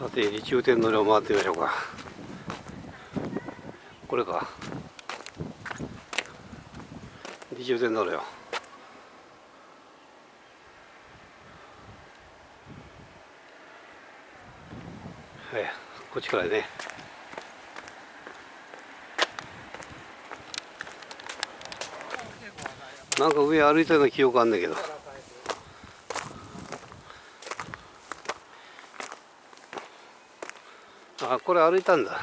さてリチウ天の量回ってみましょうか。これか。リチウ天の量はいこっちからね。なんか上歩いたような記憶あんだけど。あこれ歩いたんだ。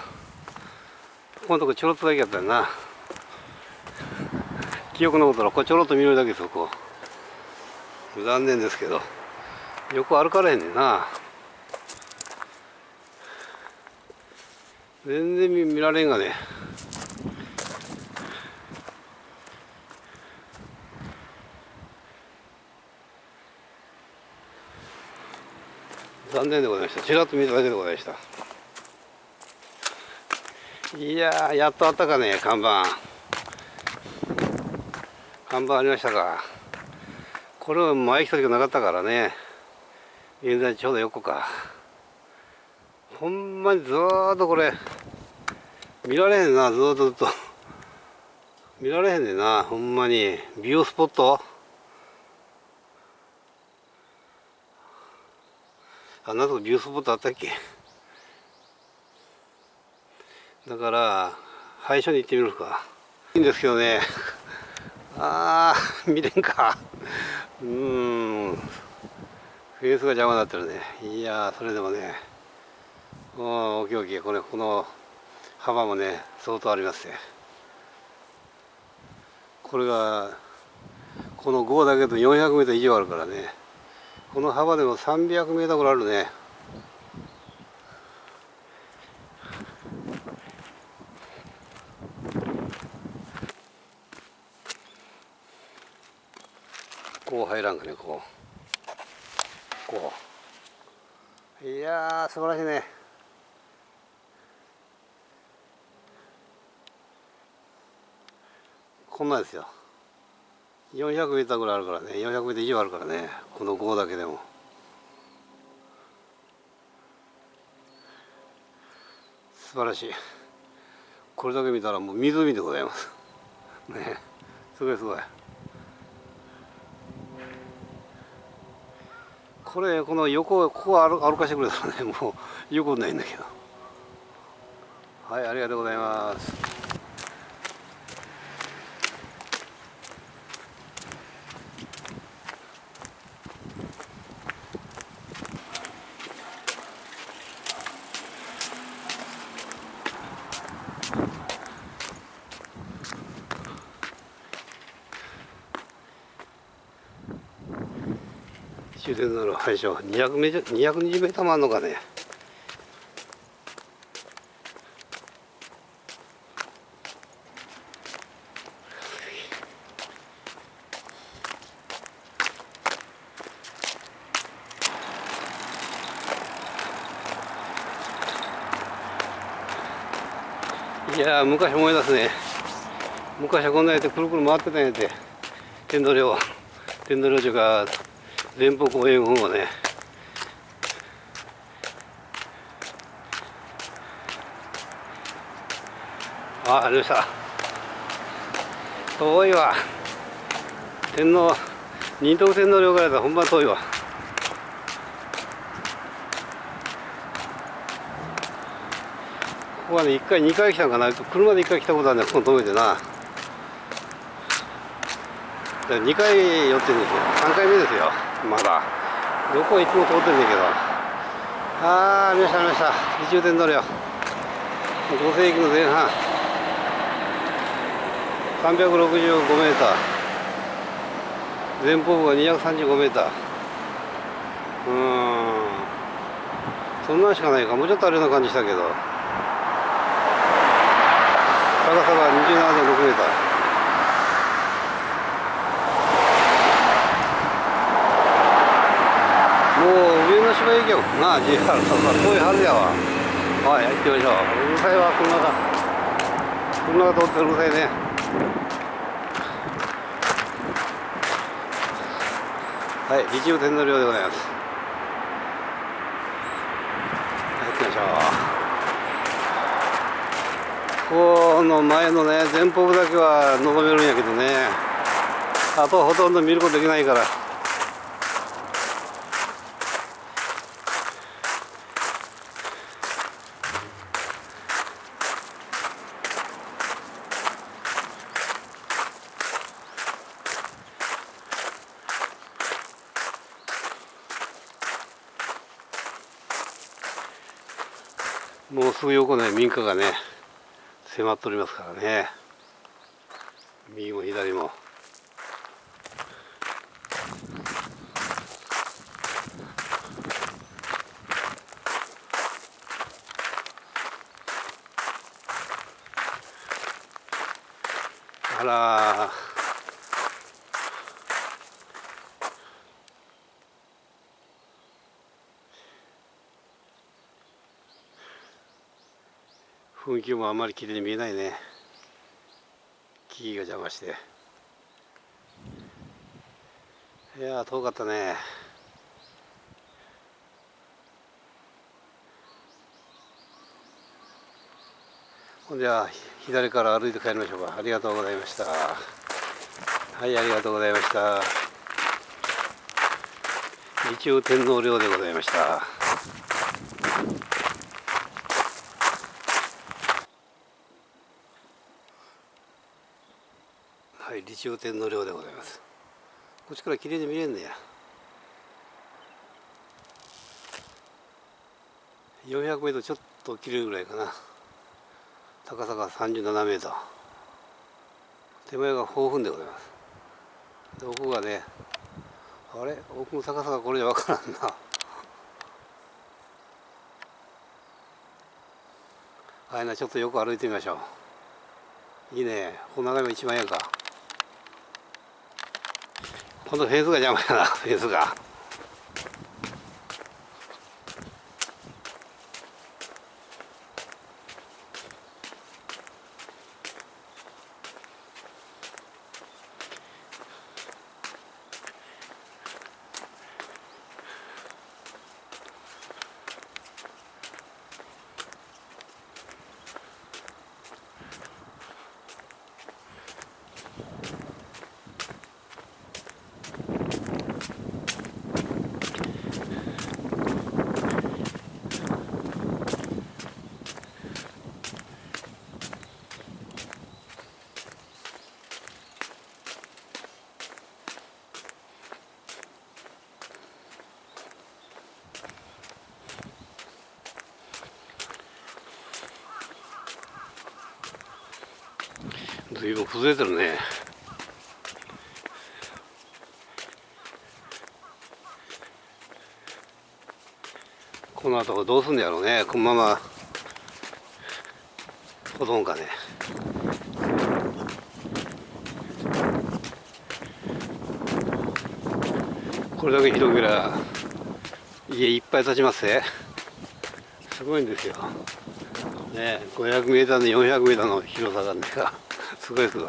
このとこちょろっとだけやったよな。記憶のことらこれちょろっと見るだけそこ。残念ですけど。よく歩かれへんねんな。全然見られんがね。残念でございました。ちらっと見ただけでございました。いややっとあったかね看板。看板ありましたか。これは前来た時なかったからね。現在ちょうど横か。ほんまにずーっとこれ見られへんなずーっとずっと。見られへんねんなほんまに。美容スポット？あんなとこビュースポットあったっけ？だから廃所に行ってみるか。いいんですけどね。ああ見れんか。うん。フェースが邪魔になってるね。いやそれでもね。おおきおきこれこの幅もね相当ありますね。これがこの5だけど 400m 以上あるからね。この幅でも300メートルぐらいあるね。入らんかねこうこう。いや素晴らしいね。こんなですよ。400メーターぐらいあるからね。400メーター以上あるからね。この号だけでも。素晴らしい。これだけ見たらもう湖でございます。ね。すごいすごい。これこの横ここ歩歩かしてくれたらねもう横ないんだけど。はいありがとうございます。終電の配所200メ220メーターもあるのかね？いや昔思い出すね。昔はこんなやってくるくる回ってたんやて。天童寮。天童寮というか連邦公園をね。あありました。遠いわ。天皇仁徳天皇陵からだ。ほんま遠いわ。ここはね1回2回来たんかな？車で1回来たことあるんだこの遠いでな。2回寄ってるんですよ。3回目ですよ。まだどこいつも通ってるんだけど。ああ見ました見ました美中天通りよ。5世紀の前半。365メーター。前方部が235メーター。うん。そんなんしかないか。もうちょっとあるような感じしたけど。高さが27.6けような JR さんはそういうはずやわはい行ってみましょう。うるさいわ車が車が通ってうるさいねはい利休天の寮でございます。入ってみましょう。この前のね前方部だけは望めるんやけどねあとはほとんど見ることできないから。もうすぐ横ね民家がね迫っておりますからね。右も左も。あら雰囲気もあんまり綺麗に見えないね。木々が邪魔して。いや遠かったね。ほんじゃ左から歩いて帰りましょうか。ありがとうございました。はいありがとうございました。日中天皇陵でございました。はい理中天皇陵でございます。こっちから綺麗に見れんねや。400メートルちょっと切れるぐらいかな。高さが37メートル。手前が豊富でございます。で奥がねあれ？奥の高さがこれじゃ分からんな。あれな。ちょっとよく歩いてみましょう。いいね。この眺め一番やんか。このフェーズが邪魔やなフェーズが。随分崩れてるね。この後どうすんやろうね。このまま。ほとんかね。これだけ広げりゃ家いっぱい建ちますねすごいんですよ。ね 500m の 400m の広さなんだからすごいすごい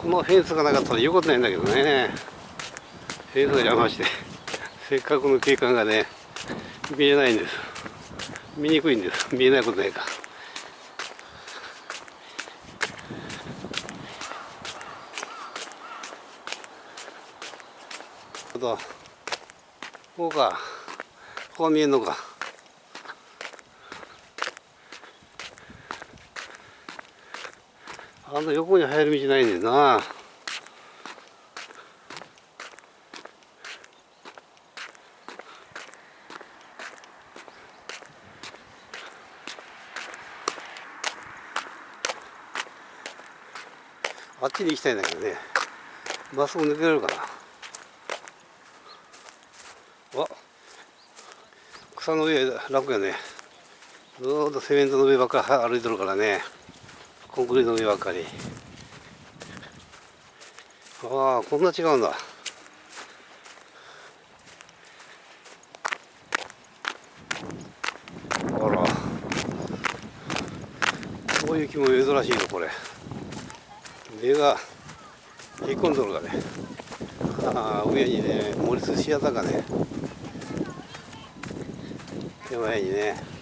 このフェンスがなかったら言うことないんだけどねフェンスが邪魔してせっかくの景観がね見えないんです見にくいんです見えないことないかあとこうかここ見えんのか。あの横に入る道ないねんな。あっちに行きたいんだけどね。まっすぐ抜けられるかな草の上楽やね。ずっとセメントの上ばっかり歩いてるからね。コンクリートの上ばっかり。ああこんな違うんだ。あら。こういう木も珍しいのこれ。目が引っ込んどるがね。ああ上にね盛り寿司屋だかね。手前にね。